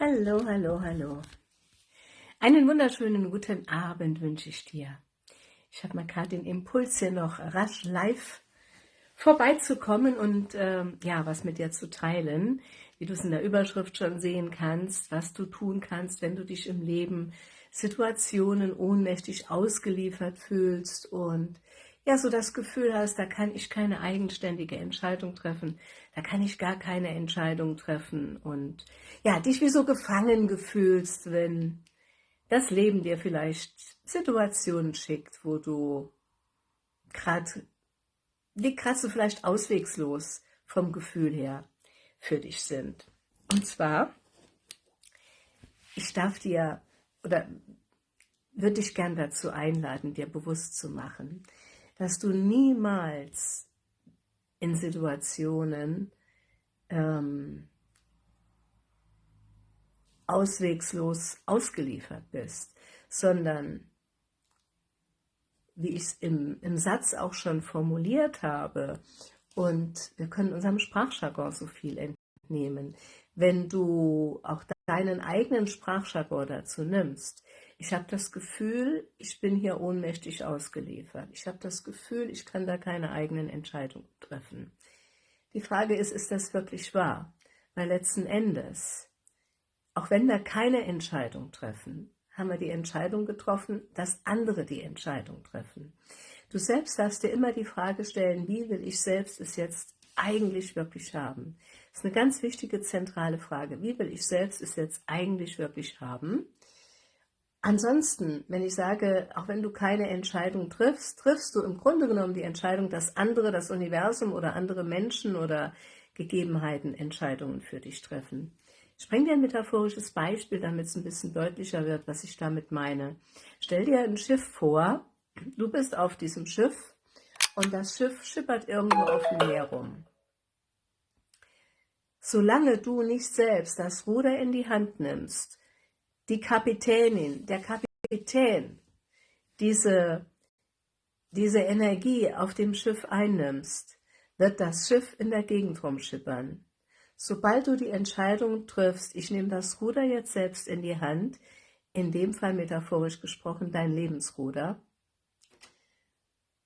Hallo, hallo, hallo. Einen wunderschönen guten Abend wünsche ich dir. Ich habe mal gerade den Impuls hier noch rasch live vorbeizukommen und ähm, ja, was mit dir zu teilen, wie du es in der Überschrift schon sehen kannst, was du tun kannst, wenn du dich im Leben Situationen ohnmächtig ausgeliefert fühlst und ja, so das Gefühl hast, da kann ich keine eigenständige Entscheidung treffen, da kann ich gar keine Entscheidung treffen und ja, dich wie so gefangen gefühlst, wenn das Leben dir vielleicht Situationen schickt, wo du gerade, die gerade so vielleicht auswegslos vom Gefühl her für dich sind. Und zwar, ich darf dir oder würde dich gern dazu einladen, dir bewusst zu machen, dass du niemals in Situationen ähm, auswegslos ausgeliefert bist, sondern, wie ich es im, im Satz auch schon formuliert habe, und wir können unserem Sprachjargon so viel entnehmen, wenn du auch deinen eigenen Sprachjargon dazu nimmst, ich habe das Gefühl, ich bin hier ohnmächtig ausgeliefert. Ich habe das Gefühl, ich kann da keine eigenen Entscheidungen treffen. Die Frage ist, ist das wirklich wahr? Weil letzten Endes, auch wenn wir keine Entscheidung treffen, haben wir die Entscheidung getroffen, dass andere die Entscheidung treffen. Du selbst darfst dir immer die Frage stellen, wie will ich selbst es jetzt eigentlich wirklich haben? Das ist eine ganz wichtige, zentrale Frage. Wie will ich selbst es jetzt eigentlich wirklich haben? Ansonsten, wenn ich sage, auch wenn du keine Entscheidung triffst, triffst du im Grunde genommen die Entscheidung, dass andere, das Universum oder andere Menschen oder Gegebenheiten Entscheidungen für dich treffen. Ich bringe dir ein metaphorisches Beispiel, damit es ein bisschen deutlicher wird, was ich damit meine. Stell dir ein Schiff vor, du bist auf diesem Schiff und das Schiff schippert irgendwo auf dem Meer rum. Solange du nicht selbst das Ruder in die Hand nimmst die Kapitänin, der Kapitän diese, diese Energie auf dem Schiff einnimmst, wird das Schiff in der Gegend rumschippern. Sobald du die Entscheidung triffst, ich nehme das Ruder jetzt selbst in die Hand, in dem Fall metaphorisch gesprochen dein Lebensruder,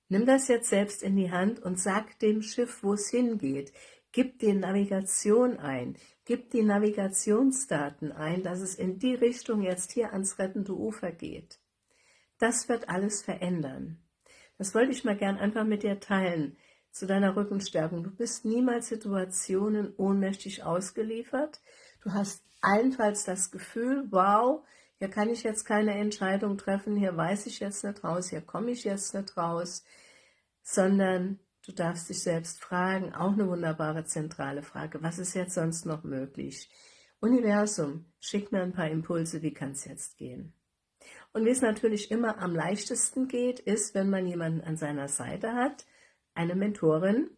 nimm das jetzt selbst in die Hand und sag dem Schiff, wo es hingeht. Gib die Navigation ein, gib die Navigationsdaten ein, dass es in die Richtung jetzt hier ans rettende Ufer geht. Das wird alles verändern. Das wollte ich mal gern einfach mit dir teilen, zu deiner Rückenstärkung. Du bist niemals Situationen ohnmächtig ausgeliefert. Du hast allenfalls das Gefühl, wow, hier kann ich jetzt keine Entscheidung treffen, hier weiß ich jetzt nicht raus, hier komme ich jetzt nicht raus, sondern Du darfst dich selbst fragen, auch eine wunderbare zentrale Frage, was ist jetzt sonst noch möglich? Universum, schick mir ein paar Impulse, wie kann es jetzt gehen? Und wie es natürlich immer am leichtesten geht, ist, wenn man jemanden an seiner Seite hat, eine Mentorin,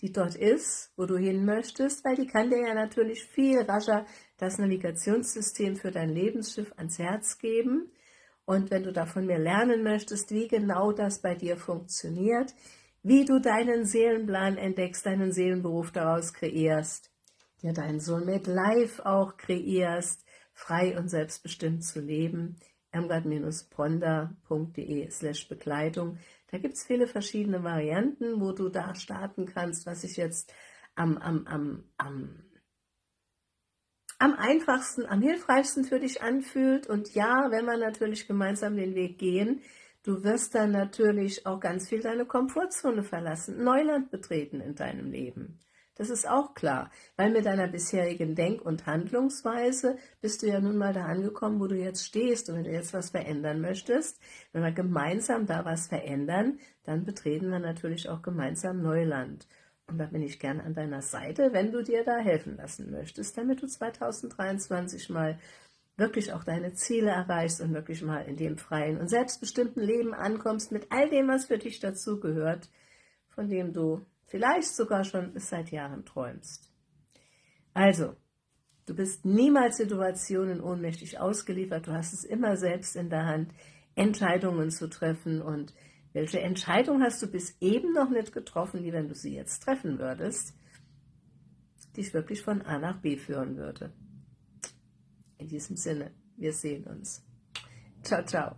die dort ist, wo du hin möchtest, weil die kann dir ja natürlich viel rascher das Navigationssystem für dein Lebensschiff ans Herz geben. Und wenn du davon mehr lernen möchtest, wie genau das bei dir funktioniert, wie du deinen Seelenplan entdeckst, deinen Seelenberuf daraus kreierst, dir deinen Soulmate Life auch kreierst, frei und selbstbestimmt zu leben, irmgard-ponda.de slash Begleitung. Da gibt es viele verschiedene Varianten, wo du da starten kannst, was sich jetzt am, am, am, am, am einfachsten, am hilfreichsten für dich anfühlt. Und ja, wenn wir natürlich gemeinsam den Weg gehen, Du wirst dann natürlich auch ganz viel deine Komfortzone verlassen, Neuland betreten in deinem Leben. Das ist auch klar, weil mit deiner bisherigen Denk- und Handlungsweise bist du ja nun mal da angekommen, wo du jetzt stehst. Und wenn du jetzt was verändern möchtest, wenn wir gemeinsam da was verändern, dann betreten wir natürlich auch gemeinsam Neuland. Und da bin ich gern an deiner Seite, wenn du dir da helfen lassen möchtest, damit du 2023 mal wirklich auch deine Ziele erreichst und wirklich mal in dem freien und selbstbestimmten Leben ankommst mit all dem, was für dich dazugehört, von dem du vielleicht sogar schon seit Jahren träumst. Also, du bist niemals Situationen ohnmächtig ausgeliefert, du hast es immer selbst in der Hand, Entscheidungen zu treffen und welche Entscheidung hast du bis eben noch nicht getroffen, die, wenn du sie jetzt treffen würdest, dich wirklich von A nach B führen würde. In diesem Sinne, wir sehen uns. Ciao, ciao.